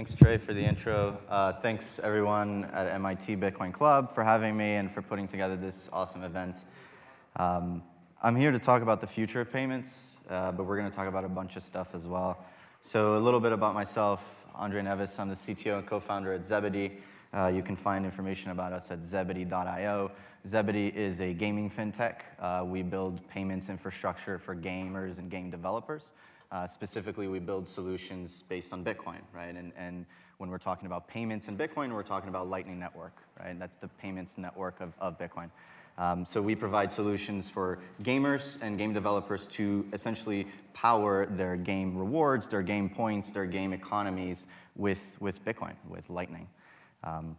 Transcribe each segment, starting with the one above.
Thanks, Trey, for the intro. Uh, thanks, everyone at MIT Bitcoin Club for having me and for putting together this awesome event. Um, I'm here to talk about the future of payments, uh, but we're going to talk about a bunch of stuff as well. So a little bit about myself, Andre Neves. I'm the CTO and co-founder at Zebedee. Uh, you can find information about us at zebedee.io. Zebedee is a gaming fintech. Uh, we build payments infrastructure for gamers and game developers. Uh, specifically, we build solutions based on Bitcoin, right? And, and when we're talking about payments in Bitcoin, we're talking about Lightning Network, right? That's the payments network of, of Bitcoin. Um, so we provide solutions for gamers and game developers to essentially power their game rewards, their game points, their game economies with, with Bitcoin, with Lightning. Um,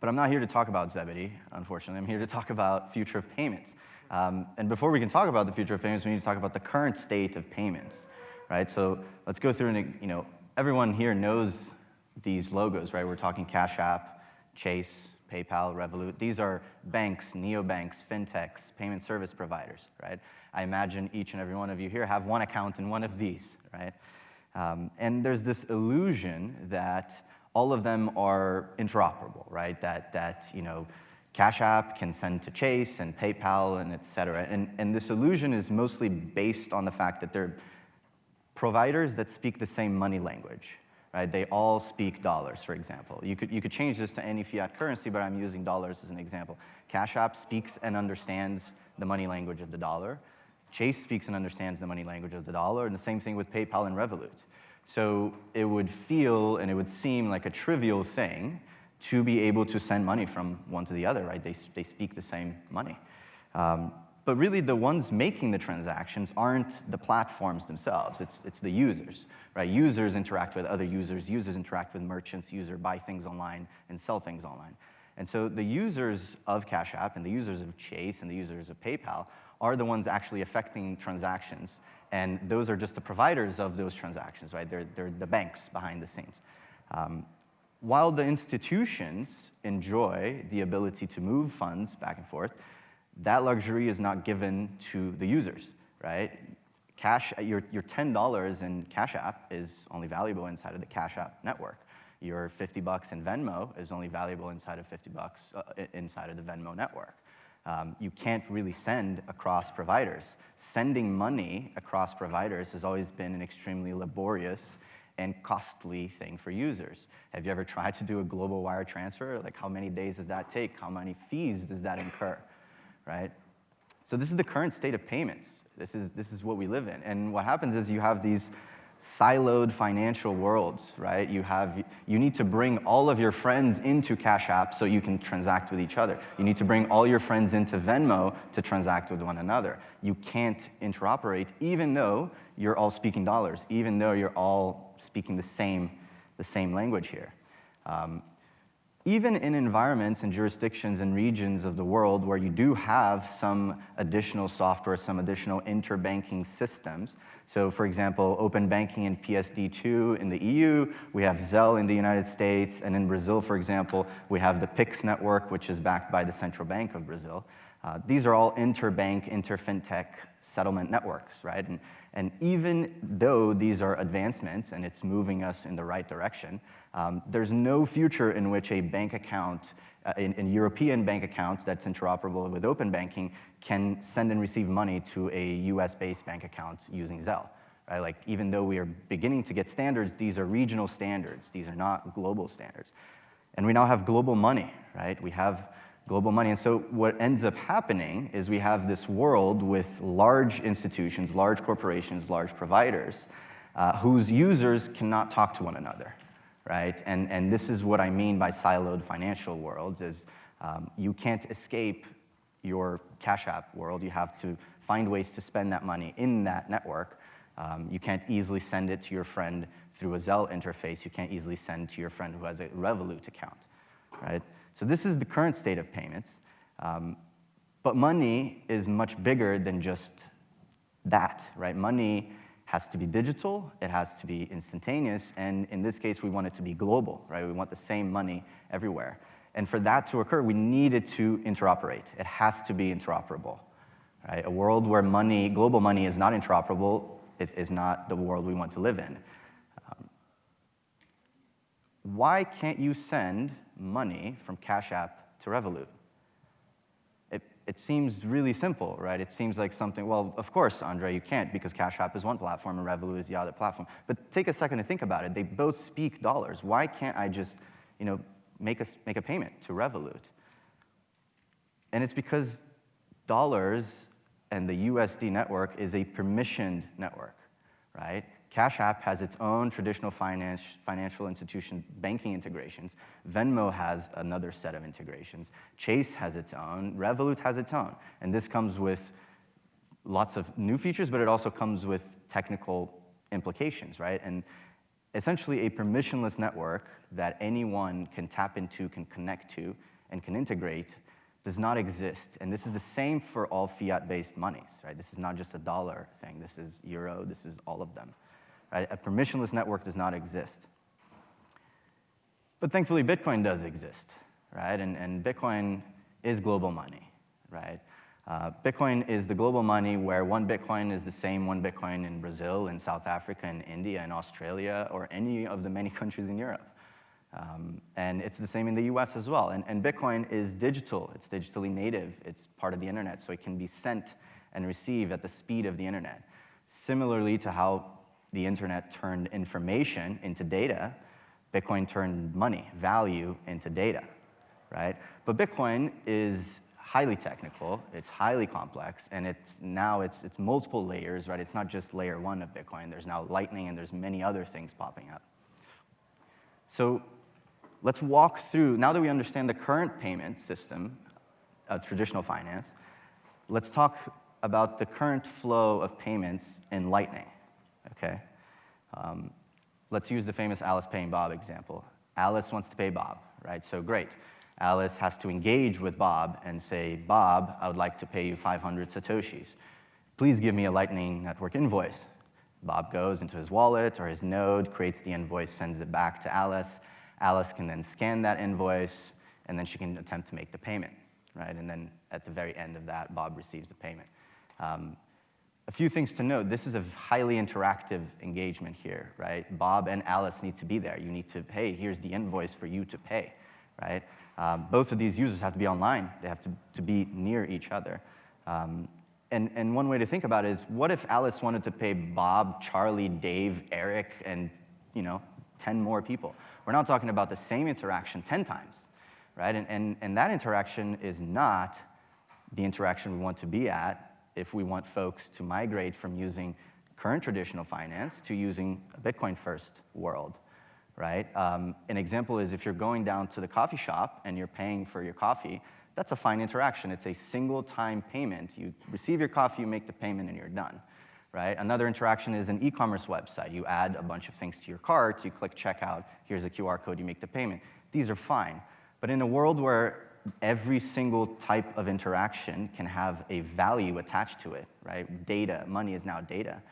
but I'm not here to talk about Zebedee, unfortunately. I'm here to talk about future of payments. Um, and before we can talk about the future of payments, we need to talk about the current state of payments, right? So let's go through and, you know, everyone here knows these logos, right? We're talking Cash App, Chase, PayPal, Revolut. These are banks, neobanks, fintechs, payment service providers, right? I imagine each and every one of you here have one account in one of these, right? Um, and there's this illusion that all of them are interoperable, right? That, that you know, Cash App can send to Chase and PayPal and et cetera. And, and this illusion is mostly based on the fact that they're providers that speak the same money language, right? They all speak dollars, for example. You could, you could change this to any fiat currency, but I'm using dollars as an example. Cash App speaks and understands the money language of the dollar. Chase speaks and understands the money language of the dollar, and the same thing with PayPal and Revolut. So it would feel and it would seem like a trivial thing to be able to send money from one to the other, right? They, they speak the same money. Um, but really, the ones making the transactions aren't the platforms themselves. It's, it's the users, right? Users interact with other users. Users interact with merchants. Users buy things online and sell things online. And so the users of Cash App and the users of Chase and the users of PayPal are the ones actually affecting transactions and those are just the providers of those transactions, right? They're, they're the banks behind the scenes. Um, while the institutions enjoy the ability to move funds back and forth, that luxury is not given to the users, right? Cash, your, your $10 in Cash App is only valuable inside of the Cash App network. Your 50 bucks in Venmo is only valuable inside of 50 bucks uh, inside of the Venmo network um, you can't really send across providers. Sending money across providers has always been an extremely laborious and costly thing for users. Have you ever tried to do a global wire transfer? Like how many days does that take? How many fees does that incur, right? So this is the current state of payments. This is, this is what we live in. And what happens is you have these siloed financial worlds, right? You, have, you need to bring all of your friends into Cash App so you can transact with each other. You need to bring all your friends into Venmo to transact with one another. You can't interoperate even though you're all speaking dollars, even though you're all speaking the same, the same language here. Um, even in environments and jurisdictions and regions of the world where you do have some additional software, some additional interbanking systems. So for example, open banking and PSD2 in the EU, we have Zelle in the United States, and in Brazil, for example, we have the PIX network, which is backed by the Central Bank of Brazil. Uh, these are all interbank, interfintech settlement networks, right? And, and even though these are advancements and it's moving us in the right direction, um, there's no future in which a bank account, uh, in, European bank account that's interoperable with open banking can send and receive money to a US-based bank account using Zelle. Right? Like, even though we are beginning to get standards, these are regional standards. These are not global standards. And we now have global money, right? We have global money. And so what ends up happening is we have this world with large institutions, large corporations, large providers, uh, whose users cannot talk to one another, right? And, and this is what I mean by siloed financial worlds is um, you can't escape your Cash App world. You have to find ways to spend that money in that network. Um, you can't easily send it to your friend through a Zelle interface. You can't easily send to your friend who has a Revolut account, right? So this is the current state of payments. Um, but money is much bigger than just that, right? Money has to be digital, it has to be instantaneous, and in this case, we want it to be global, right? We want the same money everywhere. And for that to occur, we need it to interoperate. It has to be interoperable, right? A world where money, global money is not interoperable is, is not the world we want to live in. Um, why can't you send money from Cash App to Revolut? It, seems really simple, right? It seems like something, well, of course, Andre, you can't because Cash App is one platform and Revolut is the other platform. But take a second to think about it. They both speak dollars. Why can't I just, you know, make a, make a payment to Revolut? And it's because dollars and the USD network is a permissioned network, right? Cash App has its own traditional finance, financial institution banking integrations. Venmo has another set of integrations. Chase has its own. Revolut has its own. And this comes with lots of new features, but it also comes with technical implications, right? And essentially a permissionless network that anyone can tap into, can connect to, and can integrate does not exist. And this is the same for all fiat-based monies, right? This is not just a dollar thing. This is euro. This is all of them. Right? A permissionless network does not exist. But thankfully, Bitcoin does exist, right? And, and Bitcoin is global money, right? Uh, Bitcoin is the global money where one Bitcoin is the same one Bitcoin in Brazil, in South Africa, in India, in Australia, or any of the many countries in Europe. Um, and it's the same in the US as well. And, and Bitcoin is digital, it's digitally native, it's part of the internet, so it can be sent and received at the speed of the internet. Similarly to how the internet turned information into data, Bitcoin turned money, value into data, right? But Bitcoin is highly technical, it's highly complex, and it's now it's, it's multiple layers, right? It's not just layer one of Bitcoin, there's now Lightning and there's many other things popping up. So let's walk through, now that we understand the current payment system of traditional finance, let's talk about the current flow of payments in Lightning, okay? Um, let's use the famous Alice paying Bob example. Alice wants to pay Bob, right? So great. Alice has to engage with Bob and say, Bob, I would like to pay you 500 Satoshis. Please give me a Lightning Network invoice. Bob goes into his wallet or his node, creates the invoice, sends it back to Alice. Alice can then scan that invoice, and then she can attempt to make the payment, right? And then at the very end of that, Bob receives the payment. Um, a few things to note. This is a highly interactive engagement here, right? Bob and Alice need to be there. You need to, pay. here's the invoice for you to pay, right? Um, both of these users have to be online. They have to, to be near each other. Um, and, and one way to think about it is, what if Alice wanted to pay Bob, Charlie, Dave, Eric, and you know, 10 more people? We're not talking about the same interaction 10 times, right? And, and, and that interaction is not the interaction we want to be at if we want folks to migrate from using current traditional finance to using a Bitcoin-first world, right? Um, an example is if you're going down to the coffee shop and you're paying for your coffee, that's a fine interaction. It's a single time payment. You receive your coffee, you make the payment, and you're done right? Another interaction is an e-commerce website. You add a bunch of things to your cart, you click checkout, here's a QR code, you make the payment. These are fine. But in a world where every single type of interaction can have a value attached to it, right? Data, money is now data.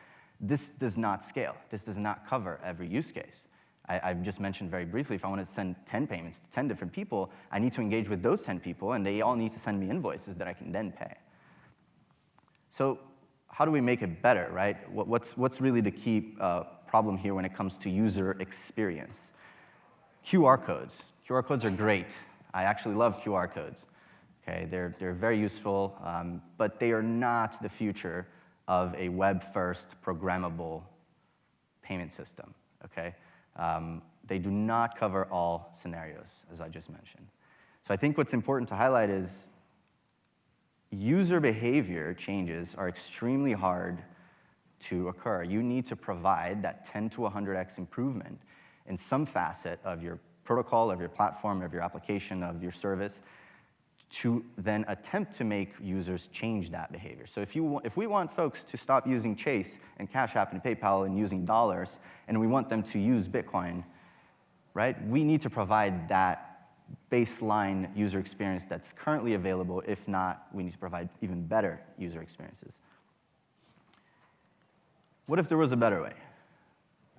This does not scale. This does not cover every use case. I, have just mentioned very briefly, if I want to send 10 payments to 10 different people, I need to engage with those 10 people, and they all need to send me invoices that I can then pay. So how do we make it better, right? What's, what's really the key uh, problem here when it comes to user experience? QR codes. QR codes are great. I actually love QR codes. Okay, they're, they're very useful, um, but they are not the future of a web-first programmable payment system, okay? Um, they do not cover all scenarios, as I just mentioned. So I think what's important to highlight is user behavior changes are extremely hard to occur. You need to provide that 10 to 100x improvement in some facet of your protocol, of your platform, of your application, of your service, to then attempt to make users change that behavior. So if, you, if we want folks to stop using Chase and Cash App and PayPal and using dollars, and we want them to use Bitcoin, right, we need to provide that baseline user experience that's currently available. If not, we need to provide even better user experiences. What if there was a better way?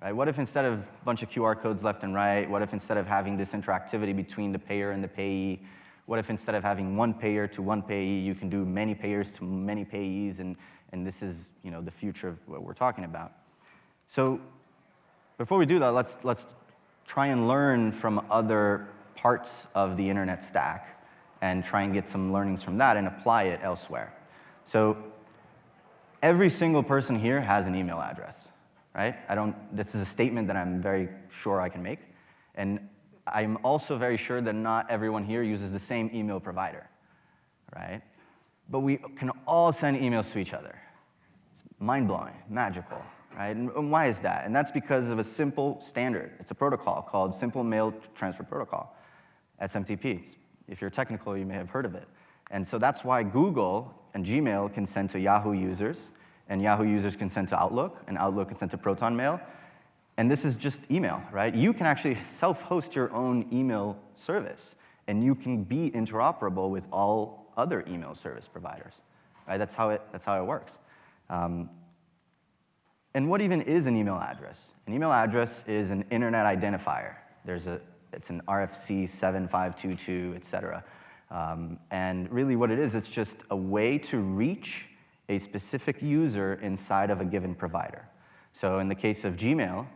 Right? What if instead of a bunch of QR codes left and right, what if instead of having this interactivity between the payer and the payee, what if instead of having one payer to one payee, you can do many payers to many payees, and, and this is you know, the future of what we're talking about. So before we do that, let's, let's try and learn from other parts of the internet stack and try and get some learnings from that and apply it elsewhere. So every single person here has an email address, right? I don't, this is a statement that I'm very sure I can make. And I'm also very sure that not everyone here uses the same email provider, right? But we can all send emails to each other. It's mind-blowing, magical, right? And why is that? And that's because of a simple standard. It's a protocol called Simple Mail Transfer Protocol, SMTP. If you're technical, you may have heard of it. And so that's why Google and Gmail can send to Yahoo users, and Yahoo users can send to Outlook, and Outlook can send to Proton Mail. And this is just email, right? You can actually self-host your own email service, and you can be interoperable with all other email service providers, right? That's how it, that's how it works. Um, and what even is an email address? An email address is an internet identifier. There's a, it's an RFC 7522, et cetera. Um, and really what it is, it's just a way to reach a specific user inside of a given provider. So in the case of Gmail,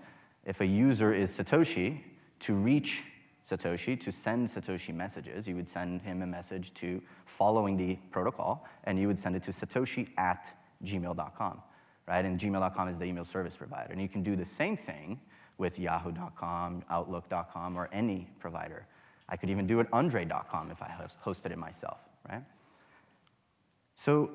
if a user is Satoshi, to reach Satoshi, to send Satoshi messages, you would send him a message to following the protocol, and you would send it to satoshi at gmail.com, right? And gmail.com is the email service provider. And you can do the same thing with yahoo.com, outlook.com, or any provider. I could even do it Andre.com if I hosted it myself, right? So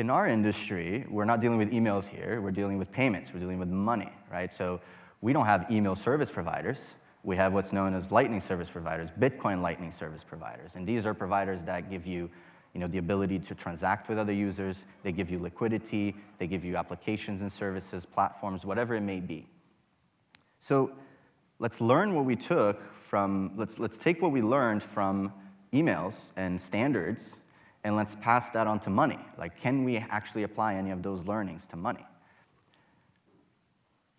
in our industry, we're not dealing with emails here, we're dealing with payments, we're dealing with money, right? So we don't have email service providers. We have what's known as lightning service providers, Bitcoin lightning service providers. And these are providers that give you you know, the ability to transact with other users, they give you liquidity, they give you applications and services, platforms, whatever it may be. So let's learn what we took from, let's, let's take what we learned from emails and standards and let's pass that on to money. Like, can we actually apply any of those learnings to money?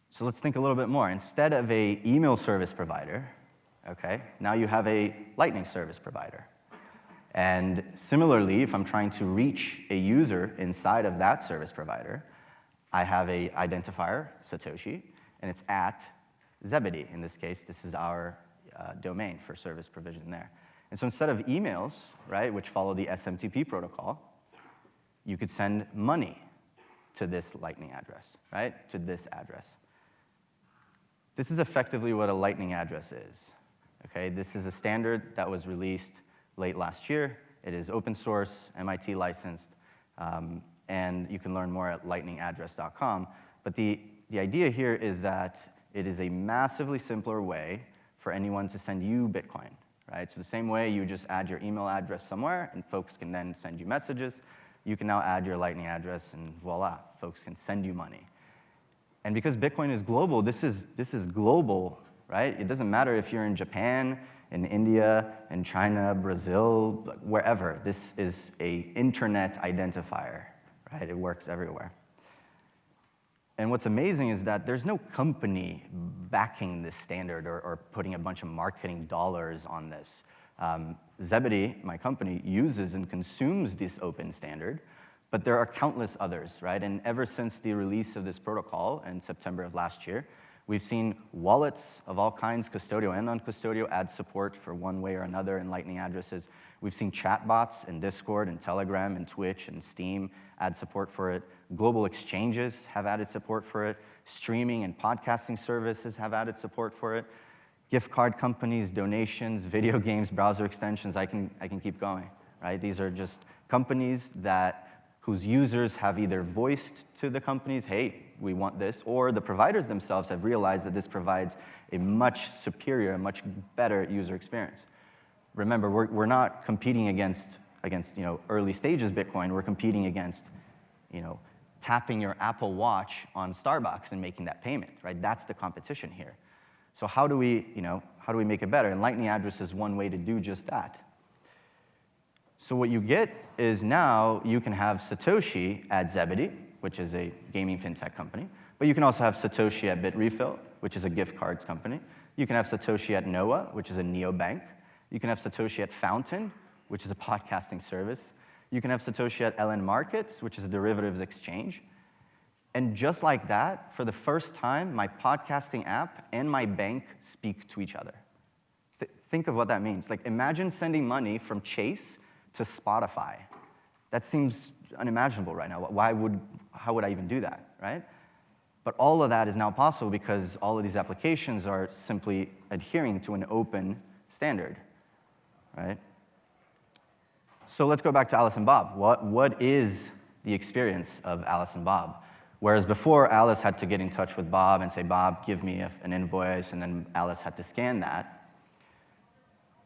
So let's think a little bit more. Instead of a email service provider, okay, now you have a lightning service provider. And similarly, if I'm trying to reach a user inside of that service provider, I have a identifier, Satoshi, and it's at Zebedee. In this case, this is our uh, domain for service provision there. And so instead of emails, right, which follow the SMTP protocol, you could send money to this lightning address, right, to this address. This is effectively what a lightning address is. Okay, this is a standard that was released late last year. It is open source, MIT licensed, um, and you can learn more at lightningaddress.com. But the, the idea here is that it is a massively simpler way for anyone to send you Bitcoin, right? So the same way you just add your email address somewhere and folks can then send you messages, you can now add your Lightning address and voila, folks can send you money. And because Bitcoin is global, this is, this is global, right? It doesn't matter if you're in Japan, in India, in China, Brazil, wherever. This is a internet identifier, right? It works everywhere. And what's amazing is that there's no company backing this standard or, or putting a bunch of marketing dollars on this. Um, Zebedee, my company, uses and consumes this open standard, but there are countless others, right? And ever since the release of this protocol in September of last year, we've seen wallets of all kinds, custodial and non-custodial, add support for one way or another in Lightning addresses. We've seen chatbots in Discord and Telegram and Twitch and Steam add support for it. Global exchanges have added support for it. Streaming and podcasting services have added support for it. Gift card companies, donations, video games, browser extensions, I can, I can keep going, right? These are just companies that whose users have either voiced to the companies, hey, we want this, or the providers themselves have realized that this provides a much superior, a much better user experience remember, we're, we're not competing against, against you know, early stages Bitcoin. We're competing against you know, tapping your Apple Watch on Starbucks and making that payment, right? That's the competition here. So how do we, you know, how do we make it better? And Lightning Address is one way to do just that. So what you get is now you can have Satoshi at Zebedee, which is a gaming fintech company, but you can also have Satoshi at Bitrefill, which is a gift cards company. You can have Satoshi at Noah, which is a neobank. You can have Satoshi at Fountain, which is a podcasting service. You can have Satoshi at LN Markets, which is a derivatives exchange. And just like that, for the first time, my podcasting app and my bank speak to each other. Th- think of what that means. Like, imagine sending money from Chase to Spotify. That seems unimaginable right now. Why would, how would I even do that, right? But all of that is now possible because all of these applications are simply adhering to an open standard, right? So let's go back to Alice and Bob. What, what is the experience of Alice and Bob? Whereas before, Alice had to get in touch with Bob and say, Bob, give me a, an invoice, and then Alice had to scan that.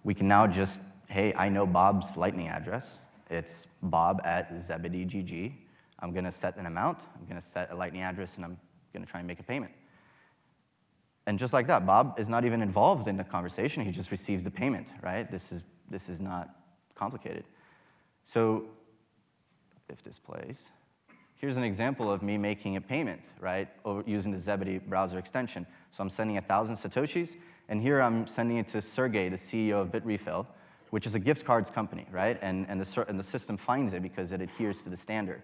We can now just, hey, I know Bob's Lightning address. It's bob at ZebedeeGG. I'm going to set an amount, I'm going to set a Lightning address, and I'm going to try and make a payment. And just like that, Bob is not even involved in the conversation. He just receives the payment, right? This is, this is not complicated. So if this plays, Here's an example of me making a payment, right, over, using the Zebedee browser extension. So I'm sending 1,000 Satoshis, and here I'm sending it to Sergey, the CEO of Bitrefill, which is a gift cards company, right? And, and, the, and the system finds it because it adheres to the standard.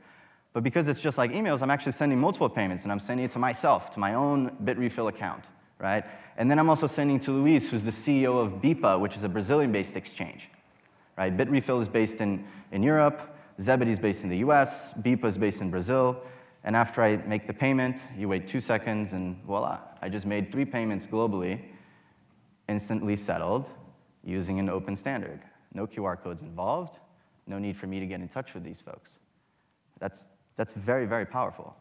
But because it's just like emails, I'm actually sending multiple payments, and I'm sending it to myself, to my own Bitrefill account, right? And then I'm also sending to Luis, who's the CEO of BIPA, which is a Brazilian-based exchange, right? Bitrefill is based in, in Europe. Zebedee is based in the US, BIPA is based in Brazil, and after I make the payment, you wait two seconds and voila, I just made three payments globally, instantly settled, using an open standard. No QR codes involved, no need for me to get in touch with these folks. That's, that's very, very powerful.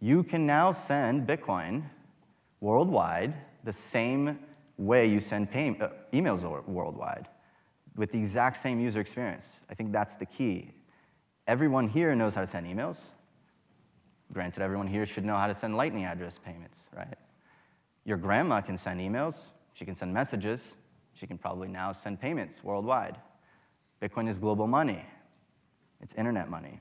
You can now send Bitcoin worldwide the same way you send pay, uh, emails worldwide with the exact same user experience. I think that's the key. Everyone here knows how to send emails. Granted, everyone here should know how to send Lightning address payments, right? Your grandma can send emails, she can send messages, she can probably now send payments worldwide. Bitcoin is global money, it's internet money.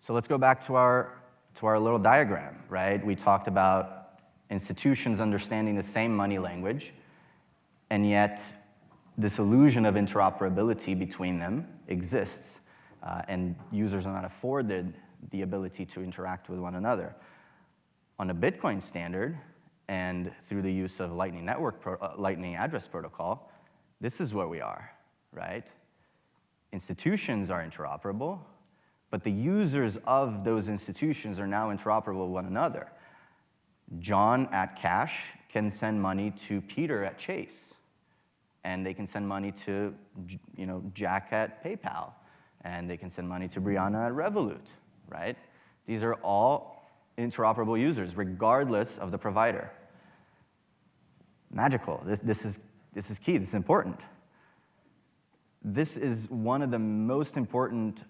So let's go back to our, to our little diagram, right? We talked about institutions understanding the same money language, and yet this illusion of interoperability between them exists, uh, and users are not afforded the ability to interact with one another. On a Bitcoin standard, and through the use of Lightning Network, uh, Lightning Address Protocol, this is where we are, right? Institutions are interoperable, but the users of those institutions are now interoperable with one another. John at Cash can send money to Peter at Chase and they can send money to you know, Jack at PayPal, and they can send money to Brianna at Revolut, right? These are all interoperable users, regardless of the provider. Magical. This, this, is, this is key. This is important. This is one of the most important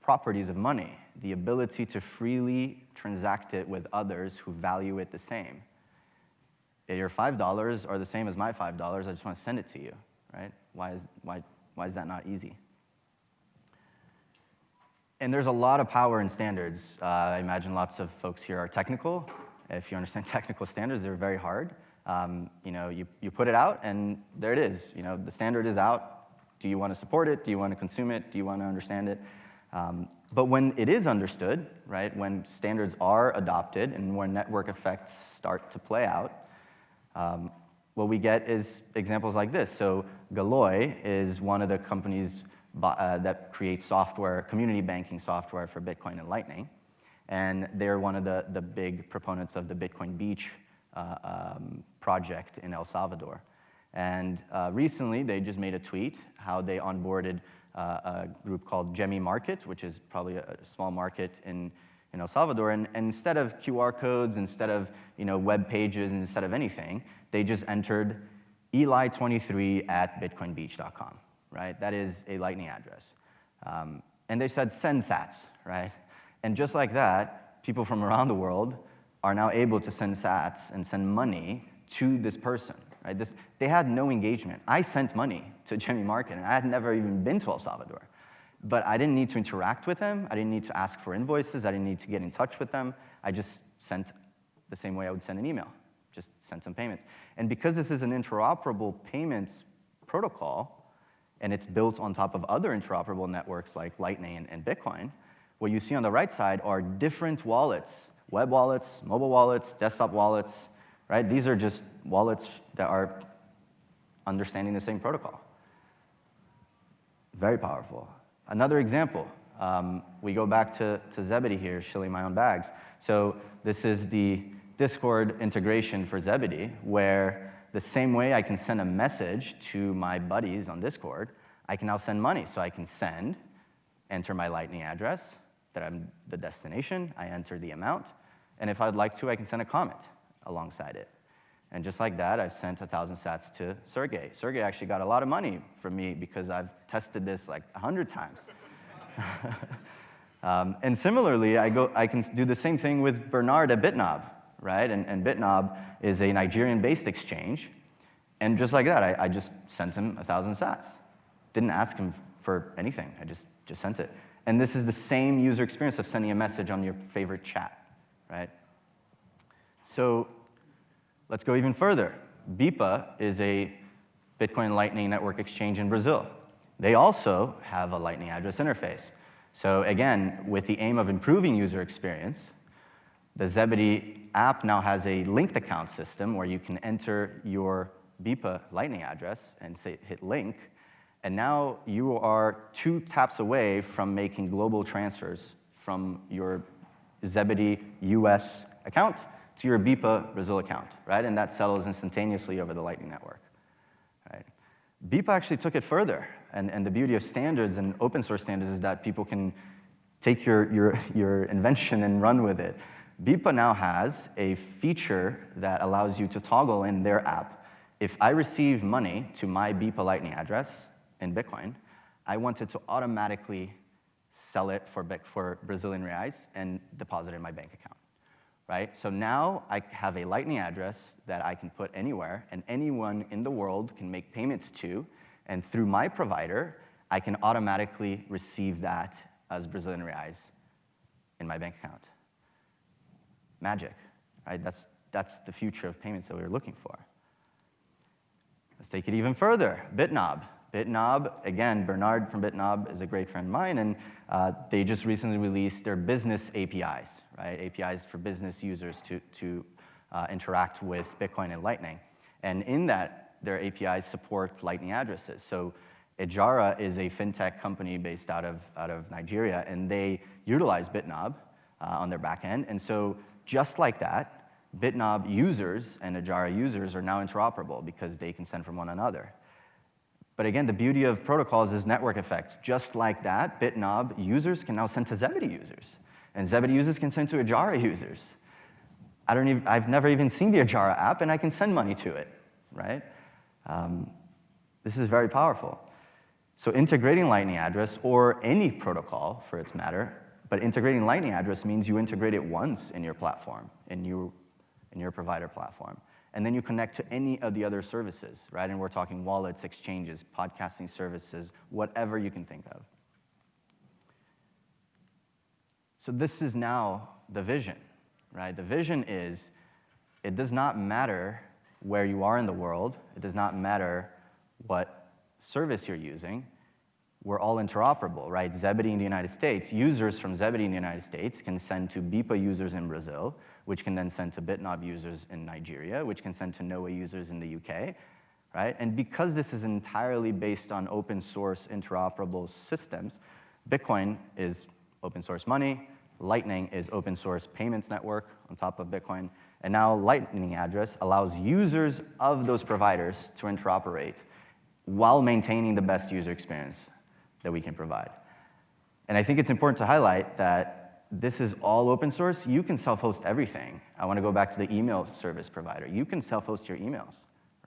properties of money, the ability to freely transact it with others who value it the same your $5 are the same as my $5, I just want to send it to you, right? Why is, why, why is that not easy? And there's a lot of power in standards. Uh, I imagine lots of folks here are technical. If you understand technical standards, they're very hard. Um, you know, you, you put it out, and there it is. You know, the standard is out. Do you want to support it? Do you want to consume it? Do you want to understand it? Um, but when it is understood, right, when standards are adopted and when network effects start to play out, um, what we get is examples like this. So Galoy is one of the companies uh, that creates software, community banking software for Bitcoin and Lightning. And they're one of the, the big proponents of the Bitcoin Beach um, project in El Salvador. And uh, recently, they just made a tweet how they onboarded uh, a group called Gemi Market, which is probably a small market in in El Salvador. And, and, instead of QR codes, instead of you know, web pages, instead of anything, they just entered eli23 at bitcoinbeach.com, right? That is a Lightning address. Um, and they said send sats, right? And just like that, people from around the world are now able to send sats and send money to this person, right? This, they had no engagement. I sent money to Gemi Market, and I had never even been to El Salvador. But I didn't need to interact with them. I didn't need to ask for invoices. I didn't need to get in touch with them. I just sent the same way I would send an email, just send some payments. And because this is an interoperable payments protocol, and it's built on top of other interoperable networks like Lightning and, and Bitcoin, what you see on the right side are different wallets, web wallets, mobile wallets, desktop wallets, right? These are just wallets that are understanding the same protocol. Very powerful. Another example, um, we go back to, to Zebedee here, shilling my own bags. So this is the Discord integration for Zebedee, where the same way I can send a message to my buddies on Discord, I can now send money. So I can send, enter my Lightning address, that I'm the destination, I enter the amount, and if I'd like to, I can send a comment alongside it. And just like that, I've sent 1,000 sats to Sergey. Sergey actually got a lot of money from me because I've tested this like 100 times. um, and similarly, I, go, I can do the same thing with Bernard at Bitnob, right? And, and Bitnob is a Nigerian-based exchange. And just like that, I, I just sent him 1,000 sats. Didn't ask him for anything. I just, just sent it. And this is the same user experience of sending a message on your favorite chat, right? So let's go even further. BIPA is a Bitcoin Lightning Network exchange in Brazil. They also have a Lightning address interface. So again, with the aim of improving user experience, the Zebedee app now has a linked account system where you can enter your BIPA Lightning address and say, hit link, and now you are two taps away from making global transfers from your Zebedee US account to your BIPA Brazil account, right? And that settles instantaneously over the Lightning Network, right? BIPA actually took it further. And, and the beauty of standards and open source standards is that people can take your, your, your invention and run with it. BIPA now has a feature that allows you to toggle in their app. If I receive money to my BIPA Lightning address in Bitcoin, I want it to automatically sell it for, for Brazilian reais and deposit it in my bank account right? So now I have a Lightning address that I can put anywhere, and anyone in the world can make payments to, and through my provider, I can automatically receive that as Brazilian reais in my bank account. Magic, right? That's, that's the future of payments that we were looking for. Let's take it even further. Bitnob. Bitnob, again, Bernard from Bitnob is a great friend of mine, and uh, they just recently released their business APIs, right? APIs for business users to, to uh, interact with Bitcoin and Lightning. And in that, their APIs support Lightning addresses. So Ejara is a fintech company based out of, out of Nigeria, and they utilize Bitnob uh, on their backend. And so just like that, Bitnob users and Ejara users are now interoperable because they can send from one another. But again, the beauty of protocols is network effects. Just like that, Bitnob users can now send to Zebedee users. And Zebedee users can send to Ejara users. I don't even, I've never even seen the Ejara app, and I can send money to it, right? Um, this is very powerful. So integrating Lightning address, or any protocol for its matter, but integrating Lightning address means you integrate it once in your platform, in your, in your provider platform and then you connect to any of the other services, right? And we're talking wallets, exchanges, podcasting services, whatever you can think of. So this is now the vision, right? The vision is it does not matter where you are in the world, it does not matter what service you're using, we're all interoperable, right? Zebedee in the United States, users from Zebedee in the United States can send to BIPA users in Brazil, which can then send to Bitnob users in Nigeria, which can send to Noah users in the UK, right? And because this is entirely based on open source interoperable systems, Bitcoin is open source money, Lightning is open source payments network on top of Bitcoin, and now Lightning address allows users of those providers to interoperate while maintaining the best user experience that we can provide. And I think it's important to highlight that this is all open source. You can self-host everything. I want to go back to the email service provider. You can self-host your emails,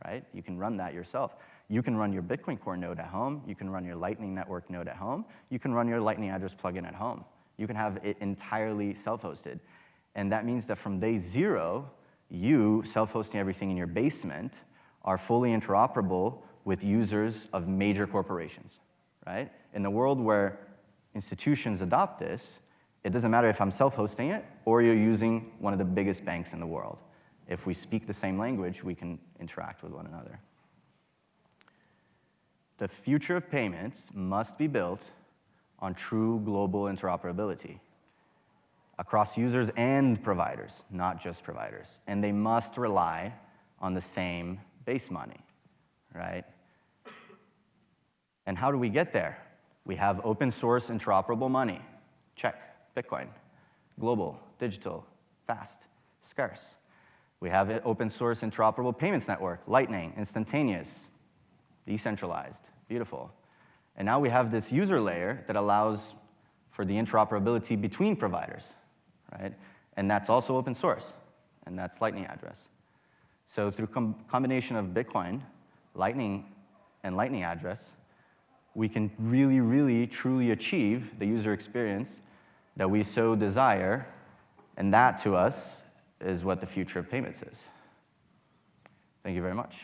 right? You can run that yourself. You can run your Bitcoin Core node at home. You can run your Lightning Network node at home. You can run your Lightning address plugin at home. You can have it entirely self-hosted. And that means that from day zero, you, self-hosting everything in your basement, are fully interoperable with users of major corporations, right? In the world where institutions adopt this, it doesn't matter if I'm self-hosting it or you're using one of the biggest banks in the world. If we speak the same language, we can interact with one another. The future of payments must be built on true global interoperability across users and providers, not just providers. And they must rely on the same base money, right? And how do we get there? We have open source interoperable money. Check. Bitcoin. Global, digital, fast, scarce. We have an open source interoperable payments network, Lightning, instantaneous, decentralized, beautiful. And now we have this user layer that allows for the interoperability between providers, right? And that's also open source, and that's Lightning address. So through com combination of Bitcoin, Lightning, and Lightning address, we can really, really, truly achieve the user experience that we so desire, and that to us is what the future of payments is. Thank you very much.